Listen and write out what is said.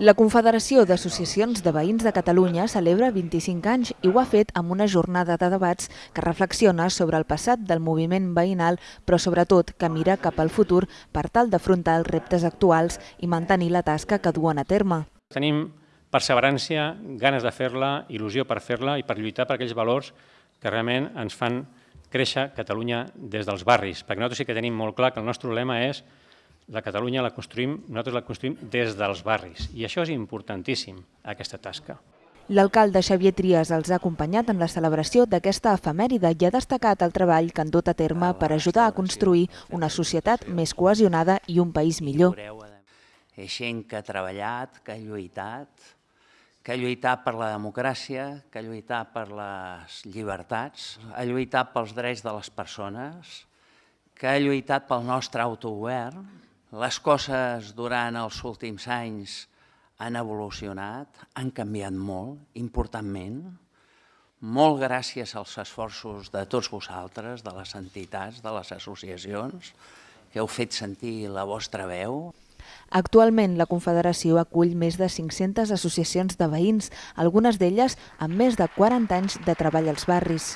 La Confederació d'Associacions de Veïns de Catalunya celebra 25 anys i ho ha fet amb una jornada de debats que reflexiona sobre el passat del moviment veïnal, però sobretot que mira cap al futur per tal d'afrontar els reptes actuals i mantenir la tasca que duen a terme. Tenim perseverància, ganes de fer-la, il·lusió per fer-la i per lluitar per aquells valors que realment ens fan créixer Catalunya des dels barris, perquè nosaltres sí que tenim molt clar que el nostre lema és la Catalunya la construïm, nosaltres la construïm des dels barris, i això és importantíssim, aquesta tasca. L'alcalde Xavier Trias els ha acompanyat en la celebració d'aquesta efemèride i ha destacat el treball que han dut a terme per ajudar a construir una societat més cohesionada i un país millor. És gent que ha treballat, que ha lluitat, que ha lluitat per la democràcia, que ha lluitat per les llibertats, ha lluitat pels drets de les persones, que ha lluitat pel nostre autogovern, les coses durant els últims anys han evolucionat, han canviat molt, importantment, molt gràcies als esforços de tots vosaltres, de les entitats, de les associacions, que heu fet sentir la vostra veu. Actualment, la Confederació acull més de 500 associacions de veïns, algunes d'elles amb més de 40 anys de treball als barris.